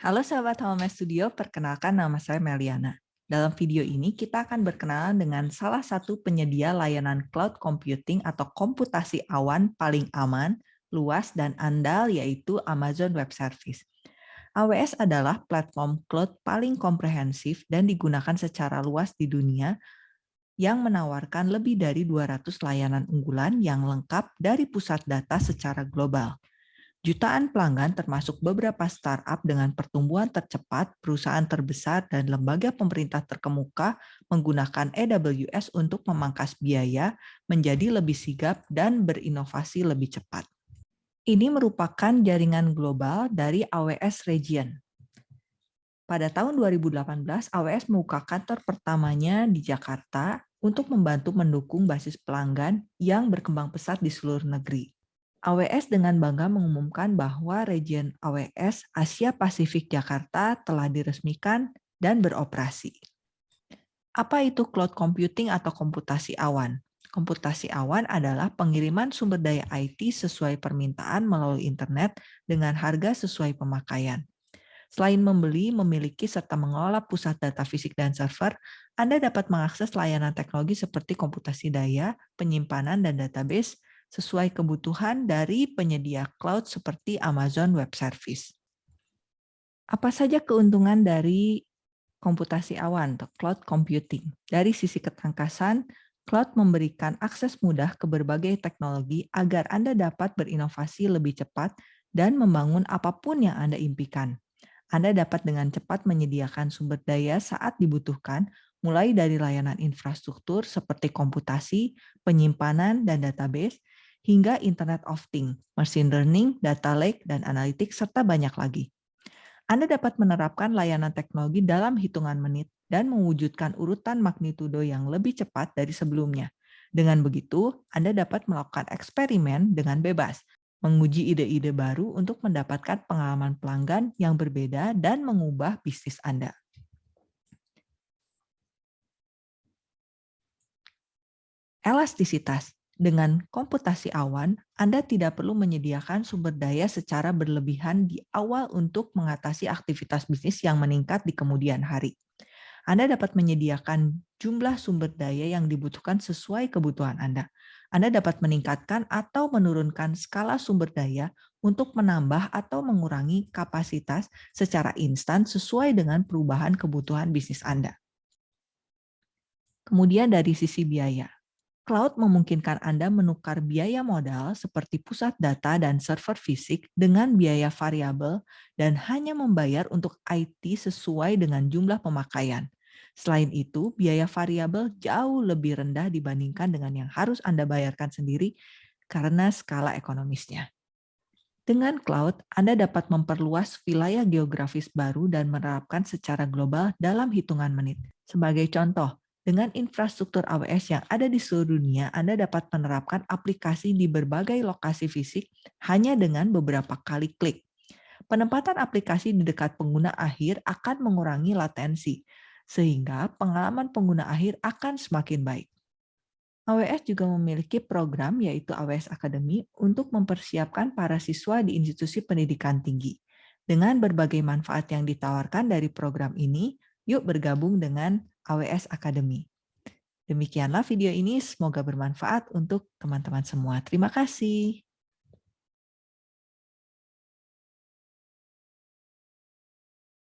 Halo sahabat Home Studio, perkenalkan nama saya Meliana. Dalam video ini kita akan berkenalan dengan salah satu penyedia layanan cloud computing atau komputasi awan paling aman, luas, dan andal yaitu Amazon Web Service. AWS adalah platform cloud paling komprehensif dan digunakan secara luas di dunia yang menawarkan lebih dari 200 layanan unggulan yang lengkap dari pusat data secara global. Jutaan pelanggan termasuk beberapa startup dengan pertumbuhan tercepat, perusahaan terbesar, dan lembaga pemerintah terkemuka menggunakan AWS untuk memangkas biaya, menjadi lebih sigap, dan berinovasi lebih cepat. Ini merupakan jaringan global dari AWS Region. Pada tahun 2018, AWS membuka kantor pertamanya di Jakarta untuk membantu mendukung basis pelanggan yang berkembang pesat di seluruh negeri. AWS dengan bangga mengumumkan bahwa region AWS Asia Pasifik Jakarta telah diresmikan dan beroperasi. Apa itu cloud computing atau komputasi awan? Komputasi awan adalah pengiriman sumber daya IT sesuai permintaan melalui internet dengan harga sesuai pemakaian. Selain membeli, memiliki, serta mengelola pusat data fisik dan server, Anda dapat mengakses layanan teknologi seperti komputasi daya, penyimpanan, dan database, sesuai kebutuhan dari penyedia cloud seperti Amazon Web Service. Apa saja keuntungan dari komputasi awan atau cloud computing? Dari sisi ketangkasan, cloud memberikan akses mudah ke berbagai teknologi agar Anda dapat berinovasi lebih cepat dan membangun apa pun yang Anda impikan. Anda dapat dengan cepat menyediakan sumber daya saat dibutuhkan, mulai dari layanan infrastruktur seperti komputasi, penyimpanan, dan database, hingga Internet of Things, machine learning, data lake, dan analitik, serta banyak lagi. Anda dapat menerapkan layanan teknologi dalam hitungan menit dan mewujudkan urutan magnitudo yang lebih cepat dari sebelumnya. Dengan begitu, Anda dapat melakukan eksperimen dengan bebas, menguji ide-ide baru untuk mendapatkan pengalaman pelanggan yang berbeda dan mengubah bisnis Anda. Elastisitas dengan komputasi awan, Anda tidak perlu menyediakan sumber daya secara berlebihan di awal untuk mengatasi aktivitas bisnis yang meningkat di kemudian hari. Anda dapat menyediakan jumlah sumber daya yang dibutuhkan sesuai kebutuhan Anda. Anda dapat meningkatkan atau menurunkan skala sumber daya untuk menambah atau mengurangi kapasitas secara instan sesuai dengan perubahan kebutuhan bisnis Anda. Kemudian dari sisi biaya. Cloud memungkinkan Anda menukar biaya modal seperti pusat data dan server fisik dengan biaya variabel dan hanya membayar untuk IT sesuai dengan jumlah pemakaian. Selain itu, biaya variabel jauh lebih rendah dibandingkan dengan yang harus Anda bayarkan sendiri karena skala ekonomisnya. Dengan cloud, Anda dapat memperluas wilayah geografis baru dan menerapkan secara global dalam hitungan menit. Sebagai contoh, dengan infrastruktur AWS yang ada di seluruh dunia, Anda dapat menerapkan aplikasi di berbagai lokasi fisik hanya dengan beberapa kali klik. Penempatan aplikasi di dekat pengguna akhir akan mengurangi latensi, sehingga pengalaman pengguna akhir akan semakin baik. AWS juga memiliki program yaitu AWS Academy untuk mempersiapkan para siswa di institusi pendidikan tinggi. Dengan berbagai manfaat yang ditawarkan dari program ini, yuk bergabung dengan AWS Academy. Demikianlah video ini, semoga bermanfaat untuk teman-teman semua. Terima kasih.